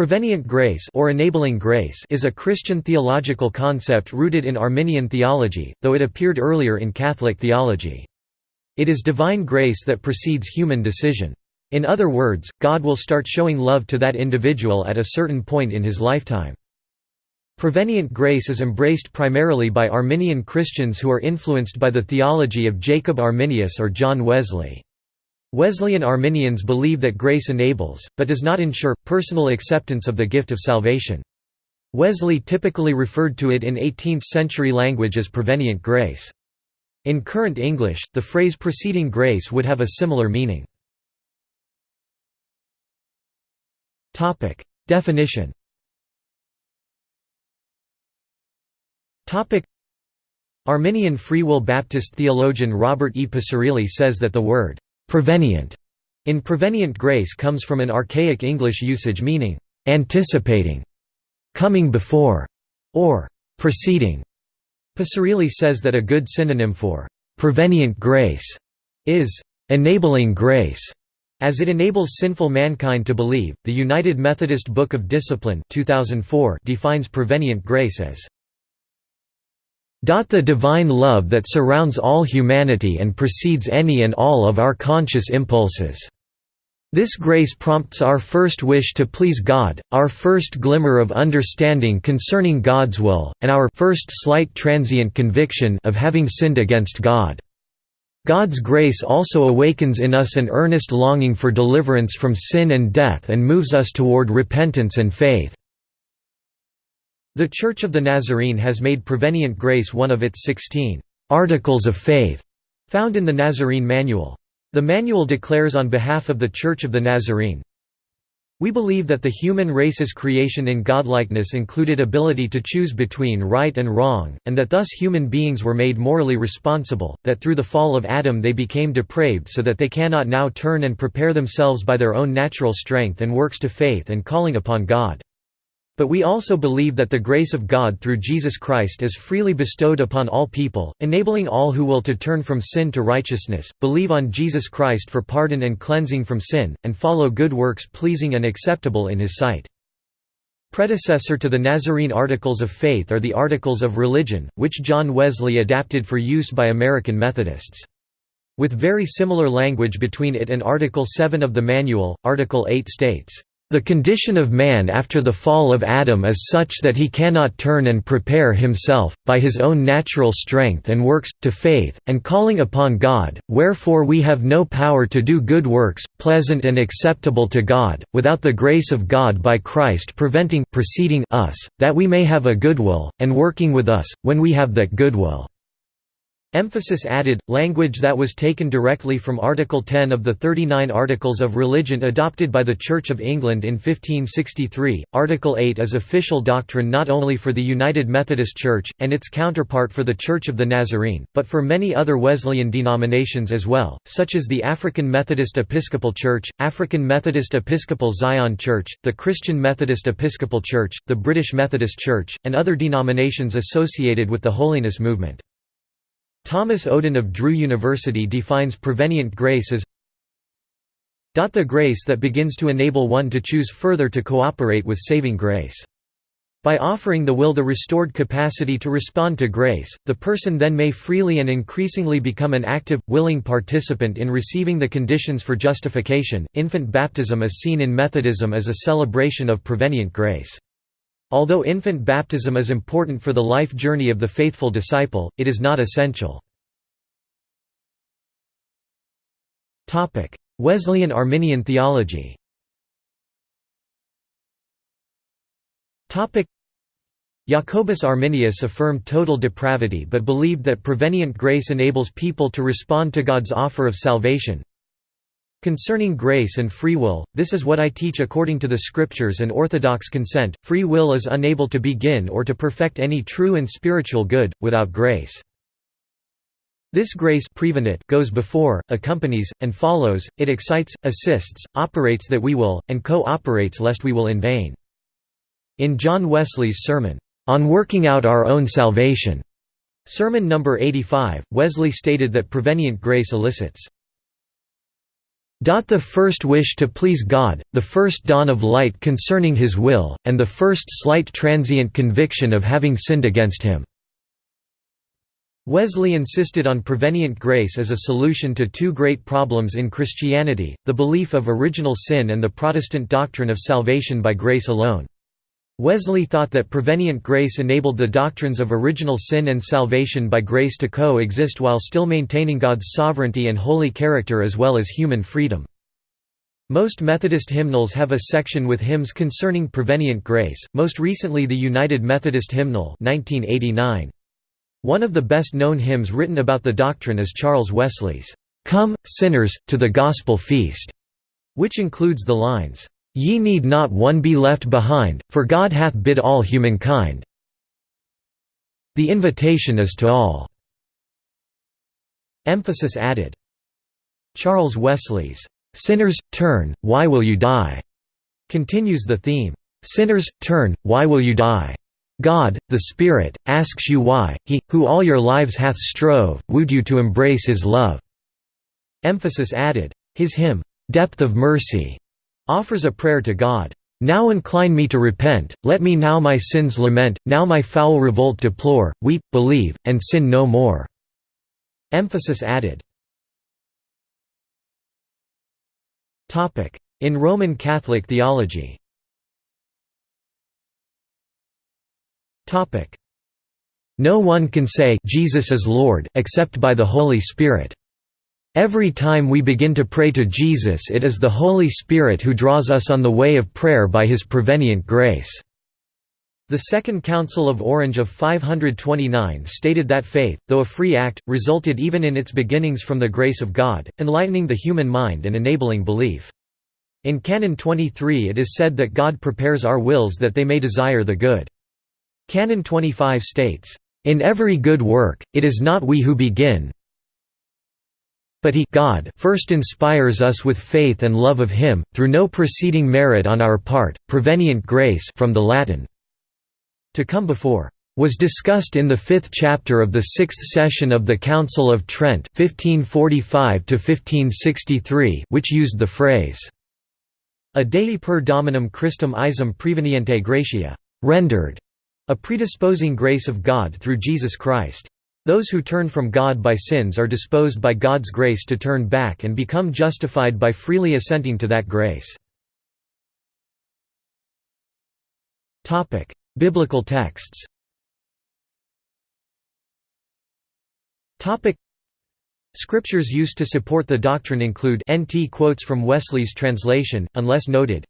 Prevenient grace or enabling grace is a Christian theological concept rooted in Arminian theology, though it appeared earlier in Catholic theology. It is divine grace that precedes human decision. In other words, God will start showing love to that individual at a certain point in his lifetime. Prevenient grace is embraced primarily by Arminian Christians who are influenced by the theology of Jacob Arminius or John Wesley. Wesleyan Arminians believe that grace enables, but does not ensure, personal acceptance of the gift of salvation. Wesley typically referred to it in 18th-century language as prevenient grace. In current English, the phrase preceding grace would have a similar meaning. Definition Arminian Free Will Baptist theologian Robert E. Picirilli says that the word Prevenient in prevenient grace comes from an archaic English usage meaning, anticipating, coming before, or preceding. Picirilli says that a good synonym for prevenient grace is enabling grace. As it enables sinful mankind to believe, the United Methodist Book of Discipline 2004 defines prevenient grace as the divine love that surrounds all humanity and precedes any and all of our conscious impulses. This grace prompts our first wish to please God, our first glimmer of understanding concerning God's will, and our first slight transient conviction of having sinned against God. God's grace also awakens in us an earnest longing for deliverance from sin and death and moves us toward repentance and faith. The Church of the Nazarene has made prevenient grace one of its 16 «articles of faith» found in the Nazarene Manual. The manual declares on behalf of the Church of the Nazarene, we believe that the human race's creation in godlikeness included ability to choose between right and wrong, and that thus human beings were made morally responsible, that through the fall of Adam they became depraved so that they cannot now turn and prepare themselves by their own natural strength and works to faith and calling upon God. But we also believe that the grace of God through Jesus Christ is freely bestowed upon all people, enabling all who will to turn from sin to righteousness, believe on Jesus Christ for pardon and cleansing from sin, and follow good works pleasing and acceptable in His sight. Predecessor to the Nazarene Articles of Faith are the Articles of Religion, which John Wesley adapted for use by American Methodists. With very similar language between it and Article 7 of the Manual, Article 8 states, the condition of man after the fall of Adam is such that he cannot turn and prepare himself, by his own natural strength and works, to faith, and calling upon God, wherefore we have no power to do good works, pleasant and acceptable to God, without the grace of God by Christ preventing preceding us, that we may have a goodwill, and working with us, when we have that goodwill. Emphasis added, language that was taken directly from Article 10 of the 39 Articles of Religion adopted by the Church of England in 1563. Article 8 is official doctrine not only for the United Methodist Church, and its counterpart for the Church of the Nazarene, but for many other Wesleyan denominations as well, such as the African Methodist Episcopal Church, African Methodist Episcopal Zion Church, the Christian Methodist Episcopal Church, the British Methodist Church, and other denominations associated with the Holiness Movement. Thomas Oden of Drew University defines prevenient grace as the grace that begins to enable one to choose further to cooperate with saving grace. By offering the will the restored capacity to respond to grace, the person then may freely and increasingly become an active, willing participant in receiving the conditions for justification. Infant baptism is seen in Methodism as a celebration of prevenient grace. Although infant baptism is important for the life journey of the faithful disciple, it is not essential. Wesleyan Arminian theology Jacobus Arminius affirmed total depravity but believed that prevenient grace enables people to respond to God's offer of salvation, Concerning grace and free will, this is what I teach according to the Scriptures and Orthodox consent, free will is unable to begin or to perfect any true and spiritual good, without grace. This grace goes before, accompanies, and follows, it excites, assists, operates that we will, and co-operates lest we will in vain. In John Wesley's sermon, "'On Working Out Our Own Salvation' sermon number 85, Wesley stated that prevenient grace elicits The first wish to please God, the first dawn of light concerning His will, and the first slight transient conviction of having sinned against Him." Wesley insisted on prevenient grace as a solution to two great problems in Christianity, the belief of original sin and the Protestant doctrine of salvation by grace alone. Wesley thought that prevenient grace enabled the doctrines of original sin and salvation by grace to co-exist while still maintaining God's sovereignty and holy character as well as human freedom. Most Methodist hymnals have a section with hymns concerning prevenient grace, most recently the United Methodist Hymnal 1989. One of the best-known hymns written about the doctrine is Charles Wesley's, "'Come, Sinners, to the Gospel Feast' which includes the lines, Ye need not one be left behind, for God hath bid all humankind. The invitation is to all. Emphasis added. Charles Wesley's, "'Sinners, turn, why will you die?' continues the theme, "'Sinners, turn, why will you die?' God, the Spirit, asks you why, He, who all your lives hath strove, wooed you to embrace His love." Emphasis added. His hymn, "'Depth of Mercy' offers a prayer to God. Now incline me to repent, let me now my sins lament, now my foul revolt deplore, weep, believe, and sin no more." Emphasis added. In Roman Catholic theology No one can say Jesus is Lord except by the Holy Spirit. Every time we begin to pray to Jesus it is the Holy Spirit who draws us on the way of prayer by his prevenient grace." The Second Council of Orange of 529 stated that faith, though a free act, resulted even in its beginnings from the grace of God, enlightening the human mind and enabling belief. In Canon 23 it is said that God prepares our wills that they may desire the good. Canon 25 states, "...in every good work, it is not we who begin, but he God first inspires us with faith and love of him, through no preceding merit on our part, prevenient grace from the Latin. To come before was discussed in the fifth chapter of the sixth session of the Council of Trent 1545 which used the phrase, A Dei per Dominum Christum Isum preveniente gratia, rendered, a predisposing grace of God through Jesus Christ. Those who turn from God by sins are disposed by God's grace to turn back and become justified by freely assenting to that grace. Biblical texts Scriptures used to support the doctrine include NT quotes from Wesley's translation, unless noted.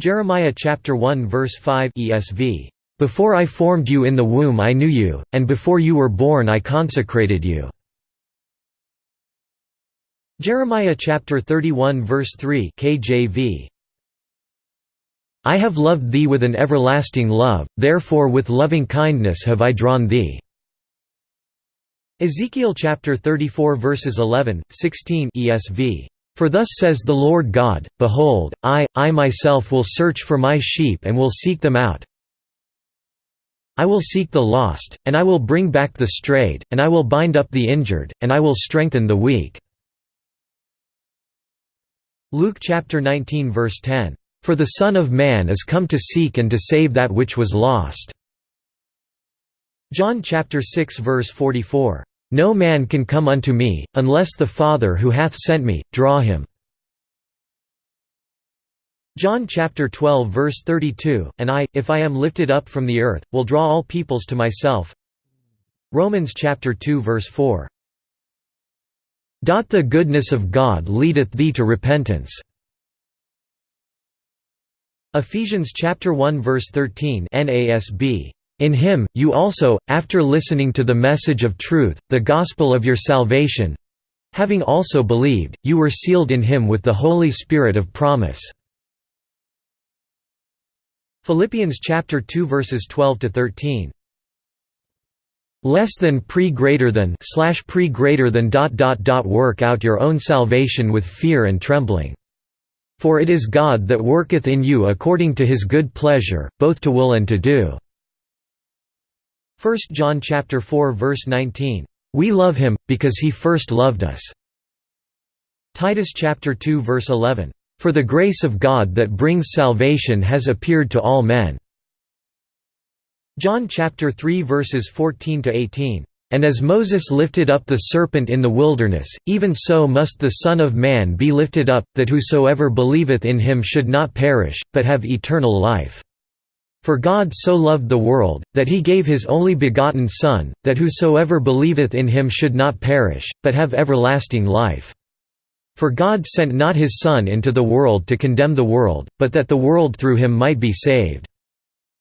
Jeremiah chapter 1 verse 5 ESV before I formed you in the womb I knew you, and before you were born I consecrated you." Jeremiah chapter 31 verse 3 KJV I have loved thee with an everlasting love, therefore with loving kindness have I drawn thee. Ezekiel chapter 34 verses 11, 16 ESV for thus says the Lord God, Behold, I, I myself will search for my sheep and will seek them out, I will seek the lost, and I will bring back the strayed, and I will bind up the injured, and I will strengthen the weak." Luke chapter 19 verse 10, "For the Son of Man is come to seek and to save that which was lost." John chapter 6 verse 44, "No man can come unto me, unless the Father who hath sent me, draw him." John chapter 12 verse 32, and I, if I am lifted up from the earth, will draw all peoples to myself. Romans chapter 2 verse 4. The goodness of God leadeth thee to repentance. Ephesians chapter 1 verse 13 NASB. In him, you also, after listening to the message of truth, the gospel of your salvation, having also believed, you were sealed in him with the Holy Spirit of promise. Philippians chapter 2 verses 12 to 13. Less than pre greater than slash pre greater than dot dot dot work out your own salvation with fear and trembling. For it is God that worketh in you according to his good pleasure, both to will and to do. 1 John chapter 4 verse 19. We love him, because he first loved us. Titus chapter 2 verse 11, "For the grace of God that brings salvation has appeared to all men." John chapter 3 verses 14 to 18, "And as Moses lifted up the serpent in the wilderness, even so must the Son of Man be lifted up, that whosoever believeth in him should not perish, but have eternal life." For God so loved the world, that he gave his only begotten Son, that whosoever believeth in him should not perish, but have everlasting life. For God sent not his Son into the world to condemn the world, but that the world through him might be saved.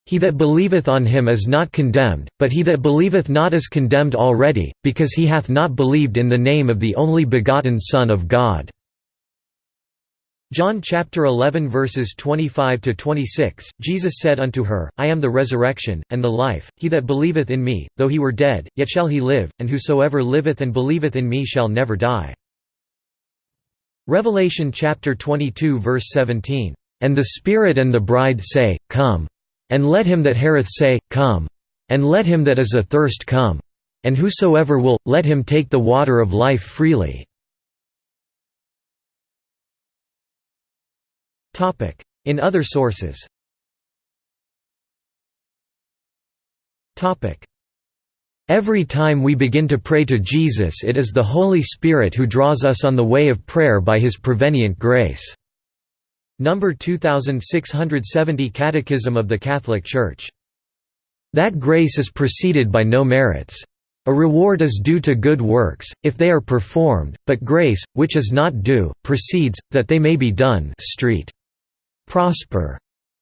He that believeth on him is not condemned, but he that believeth not is condemned already, because he hath not believed in the name of the only begotten Son of God. John chapter 11 verses 25 to 26 Jesus said unto her I am the resurrection and the life he that believeth in me though he were dead yet shall he live and whosoever liveth and believeth in me shall never die Revelation chapter 22 verse 17 and the spirit and the bride say come and let him that heareth say come and let him that is athirst come. And whosoever will let him take the water of life freely. In other sources Every time we begin to pray to Jesus it is the Holy Spirit who draws us on the way of prayer by his prevenient grace. Number 2670 Catechism of the Catholic Church. That grace is preceded by no merits. A reward is due to good works, if they are performed, but grace, which is not due, precedes, that they may be done Street. Prosper.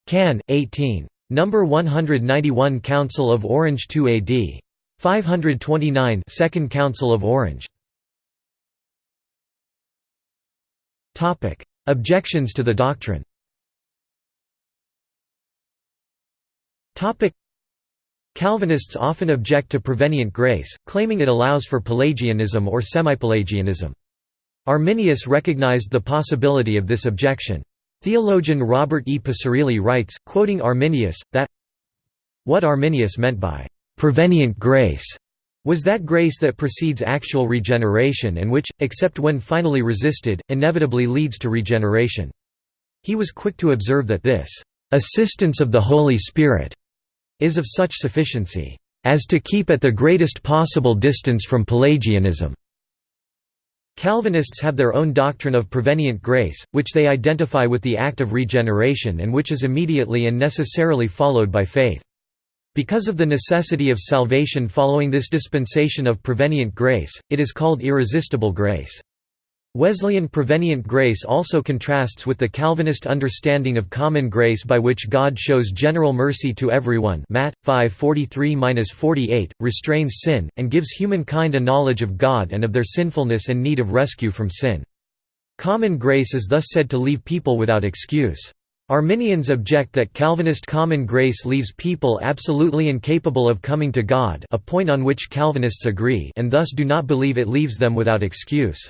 Can. 18. Number 191 Council of Orange 2 AD. 529 Second Council of Orange. Topic: Objections to the doctrine. Topic: Calvinists often object to prevenient grace, claiming it allows for Pelagianism or semi-Pelagianism. Arminius recognized the possibility of this objection. Theologian Robert E. Picirilli writes, quoting Arminius, that what Arminius meant by «prevenient grace» was that grace that precedes actual regeneration and which, except when finally resisted, inevitably leads to regeneration. He was quick to observe that this «assistance of the Holy Spirit» is of such sufficiency as to keep at the greatest possible distance from Pelagianism. Calvinists have their own doctrine of prevenient grace, which they identify with the act of regeneration and which is immediately and necessarily followed by faith. Because of the necessity of salvation following this dispensation of prevenient grace, it is called irresistible grace. Wesleyan prevenient grace also contrasts with the Calvinist understanding of common grace by which God shows general mercy to everyone Matt. 5:43-48, restrains sin, and gives humankind a knowledge of God and of their sinfulness and need of rescue from sin. Common grace is thus said to leave people without excuse. Arminians object that Calvinist common grace leaves people absolutely incapable of coming to God a point on which Calvinists agree and thus do not believe it leaves them without excuse.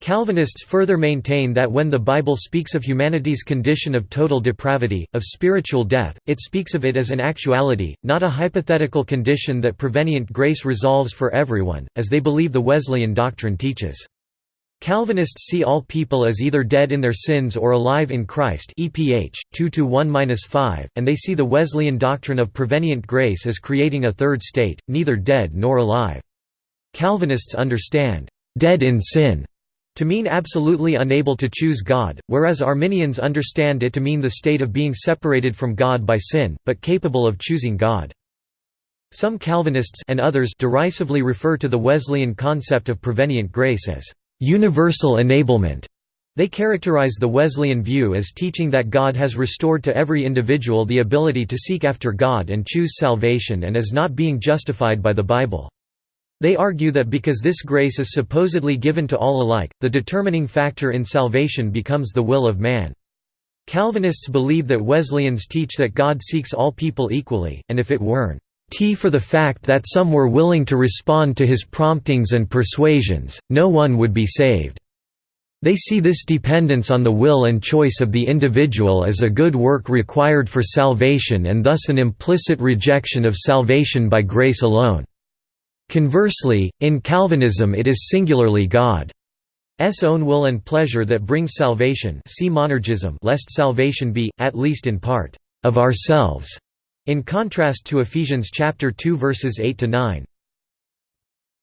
Calvinists further maintain that when the Bible speaks of humanity's condition of total depravity, of spiritual death, it speaks of it as an actuality, not a hypothetical condition that prevenient grace resolves for everyone, as they believe the Wesleyan doctrine teaches. Calvinists see all people as either dead in their sins or alive in Christ EPH 2-1-5 and they see the Wesleyan doctrine of prevenient grace as creating a third state, neither dead nor alive. Calvinists understand dead in sin to mean absolutely unable to choose God, whereas Arminians understand it to mean the state of being separated from God by sin, but capable of choosing God. Some Calvinists and others derisively refer to the Wesleyan concept of prevenient grace as universal enablement. They characterize the Wesleyan view as teaching that God has restored to every individual the ability to seek after God and choose salvation and as not being justified by the Bible. They argue that because this grace is supposedly given to all alike, the determining factor in salvation becomes the will of man. Calvinists believe that Wesleyans teach that God seeks all people equally, and if it weren't t for the fact that some were willing to respond to his promptings and persuasions, no one would be saved. They see this dependence on the will and choice of the individual as a good work required for salvation and thus an implicit rejection of salvation by grace alone. Conversely, in Calvinism it is singularly God. own will and pleasure that brings salvation see monergism lest salvation be, at least in part, of ourselves, in contrast to Ephesians chapter 2 verses 8 to 9.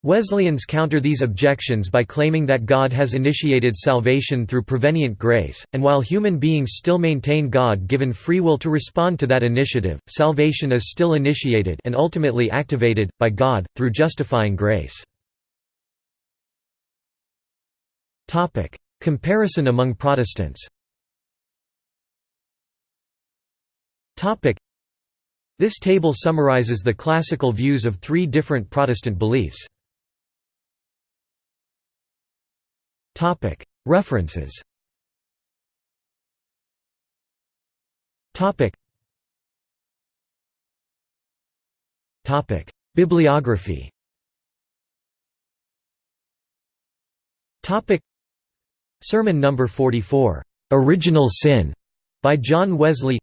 Wesleyans counter these objections by claiming that God has initiated salvation through prevenient grace, and while human beings still maintain God-given free will to respond to that initiative, salvation is still initiated and ultimately activated, by God, through justifying grace. Comparison among Protestants This table summarizes the classical views of three different Protestant beliefs. References. Bibliography. Sermon number 44 Original Sin by John Wesley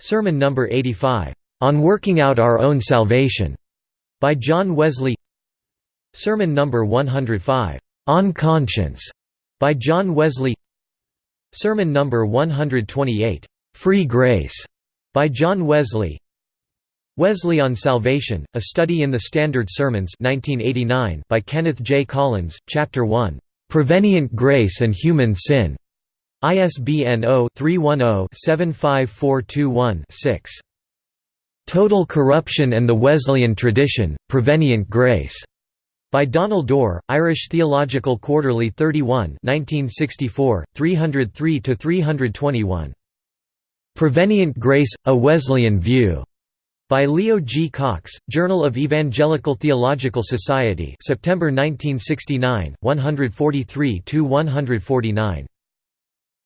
Sermon number 85 On Working Out Our Own Salvation by John Wesley. Sermon number 105 on Conscience by John Wesley. Sermon number 128 Free Grace by John Wesley. Wesley on Salvation A Study in the Standard Sermons 1989 by Kenneth J. Collins Chapter 1 Prevenient Grace and Human Sin ISBN 0-310-75421-6 Total Corruption and the Wesleyan Tradition, Prevenient Grace by Donald Dorr, Irish Theological Quarterly 31 1964, 303–321. Prevenient Grace – A Wesleyan View. By Leo G. Cox, Journal of Evangelical Theological Society September 1969, 143–149.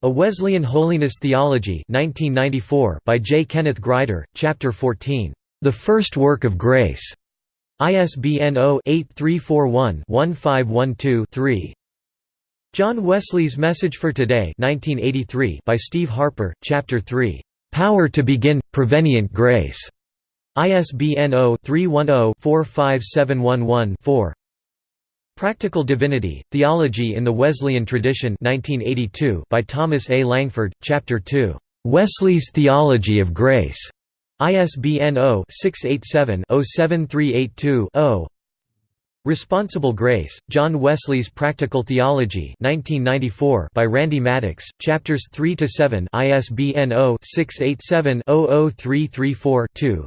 A Wesleyan Holiness Theology 1994 by J. Kenneth Grider, Chapter 14, "'The First Work of Grace' ISBN 0-8341-1512-3. John Wesley's Message for Today 1983 by Steve Harper, Chapter 3, "'Power to Begin, Prevenient Grace' ISBN 0-310-45711-4 Practical Divinity, Theology in the Wesleyan Tradition 1982 by Thomas A. Langford, Chapter 2, "'Wesley's Theology of Grace' ISBN 0-687-07382-0 Responsible Grace, John Wesley's Practical Theology 1994 by Randy Maddox, Chapters 3–7 ISBN 0-687-00334-2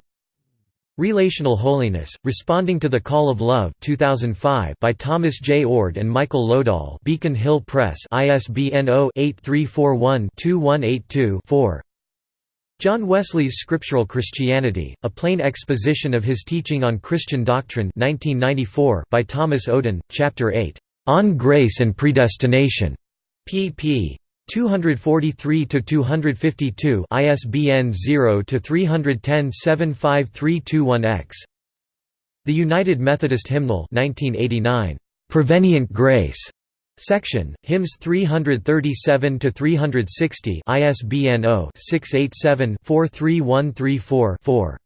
Relational Holiness, Responding to the Call of Love 2005 by Thomas J. Oord and Michael Lodahl Beacon Hill Press ISBN 0-8341-2182-4 John Wesley's Scriptural Christianity, A Plain Exposition of His Teaching on Christian Doctrine 1994 by Thomas Oden, Chapter 8, "'On Grace and Predestination' pp. 243–252 ISBN 0-310-75321-X The United Methodist Hymnal 1989. Prevenient Grace Section, hymns 337 to 360 ISBN 0-687-43134-4